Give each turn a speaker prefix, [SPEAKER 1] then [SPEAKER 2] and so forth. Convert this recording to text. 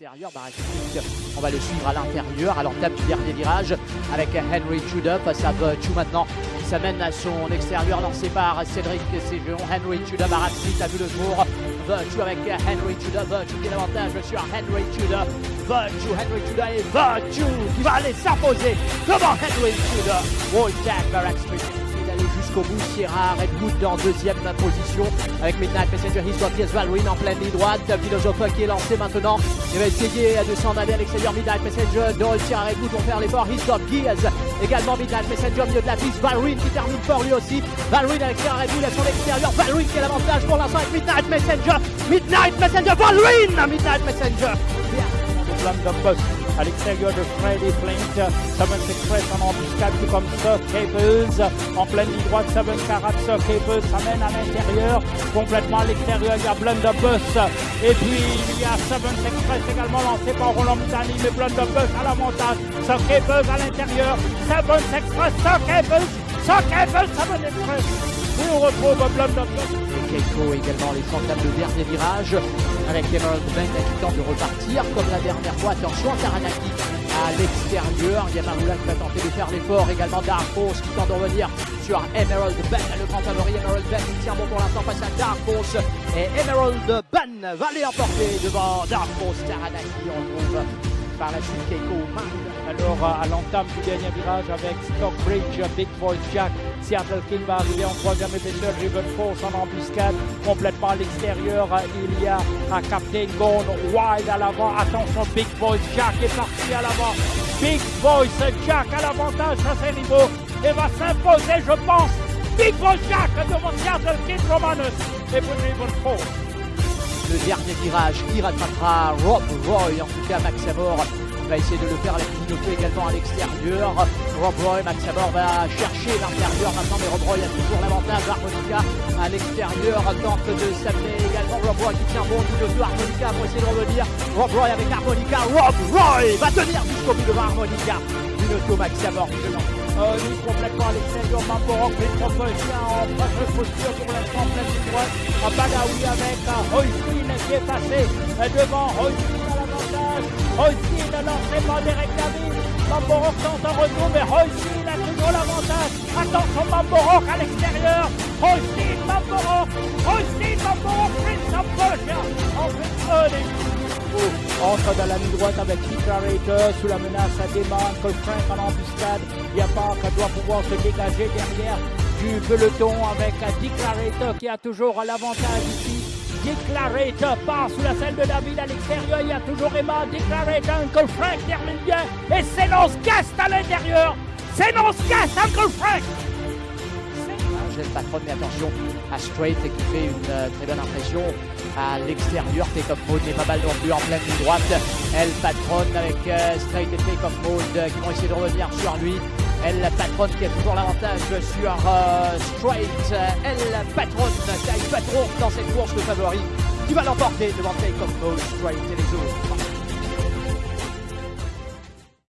[SPEAKER 1] Barashik, on va le suivre à l'intérieur, à l'entame du dernier virage avec Henry Tudor face à Chou maintenant. Il s'amène à son extérieur lancé par Cédric Séjeon. Henry Tudor, Barashik a vu le jour. Virtue avec Henry Tudor. Virtue qui est l'avantage sur Henry Tudor. Virtue, Henry Tudor et Virtue qui va aller s'imposer devant Henry Tudor. Wall Jack, Jusqu'au bout. Sierra Redwood en deuxième position avec Midnight Messenger. Got Yes Valorine en pleine ligne droite. Philosophe qui est lancé maintenant. Il va essayer de s'en aller à l'extérieur. Midnight Messenger. Dole, Sierra Redwood vont faire l'effort. Got Gears. Également Midnight Messenger milieu de la piste. Valorine qui termine fort lui aussi. Valorine avec Sierra Redwood à son extérieur. Valorine qui a l'avantage pour l'instant avec Midnight Messenger. Midnight Messenger. Valorine Midnight Messenger.
[SPEAKER 2] À l'extérieur de Freddy Flint. Seven Express en embuscade, tout comme Sir Capers. En pleine ligne droite, Seven Carat, Sir Capers s'amène à l'intérieur. Complètement à l'extérieur, il y a Blunderbuss. Et puis, il y a Seven Express également lancé par Roland Mitani. Mais Blunderbuss à l'avantage. Sir Capers à l'intérieur. Seven Express, Sir Capers. Sir Capers, Seven Express. Et Blunderbuss.
[SPEAKER 1] Keiko également les centaines de dernier virage avec Emerald Bank qui tente de repartir comme la dernière fois. Attention, Taranaki à l'extérieur. Yamamoula qui va tenter de faire l'effort. Également Dark Horse qui tente de revenir sur Emerald Ban. Le grand favori Emerald Ban qui tient bon pour l'instant face à Dark. Et Emerald Ban va les emporter devant Dark Horse. Taranaki, on trouve par la suite Keiko.
[SPEAKER 2] À l'entame du dernier virage avec Stockbridge, Big Boy Jack Seattle King va arriver en troisième épaisseur. Riven Force en embuscade complètement à l'extérieur. Il y a un Captain Gone wide à l'avant. Attention, Big Voice Jack est parti à l'avant. Big Voice Jack à l'avantage à ses rivaux et va s'imposer, je pense. Big Voice Jack devant Seattle King Romanus et pour Riven Force.
[SPEAKER 1] Le dernier virage qui rattrapera Rob Roy, en tout cas Max Amor va essayer de le faire avec Pinocchio également à l'extérieur. Rob Roy, Max Amor va chercher l'intérieur maintenant, mais Rob Roy a toujours l'avantage. Harmonica à l'extérieur tente de s'amener également. Rob Roy qui tient bon Pinocchio, Harmonica pour essayer de revenir. Rob Roy avec Harmonica. Rob Roy va tenir jusqu'au bout devant Harmonica. Pinocchio, Max Amor,
[SPEAKER 2] euh, lui complètement à l'extérieur, Mamborok, propositions en de posture pour l'instant, pleine de droite. Badawi avec Hoyfin qui est passé devant Hoyfin à l'avantage. Hoyfin l'entraînement d'Eric David. Mamborok tente un retour, mais Hoyfin a toujours l'avantage. Attention, Mamborok à l'extérieur. Hoyfin, Mamborok. Hoyfin, Mamborok, Prince of Persia. En fait, entre dans la ligne droite avec Declarator sous la menace à Demon, Cole Frank en embuscade. Yapa doit pouvoir se dégager derrière du peloton avec Declarator qui a toujours l'avantage ici. Declarator part sous la selle de David à l'extérieur. Il y a toujours Emma. Declarator, Uncle Frank termine bien. Et c'est Guest à l'intérieur. C'est Guest, Uncle Frank
[SPEAKER 1] le patron, mais attention à Straight qui fait une euh, très bonne impression à l'extérieur. Take-off mode n'est pas mal non en pleine ligne droite. Elle patronne avec euh, Straight et Take-off mode euh, qui vont essayer de revenir sur lui. Elle patronne qui a toujours l'avantage sur Straight. Elle patronne, taille patron dans cette course de favori qui va l'emporter devant Take-off Straight et les autres.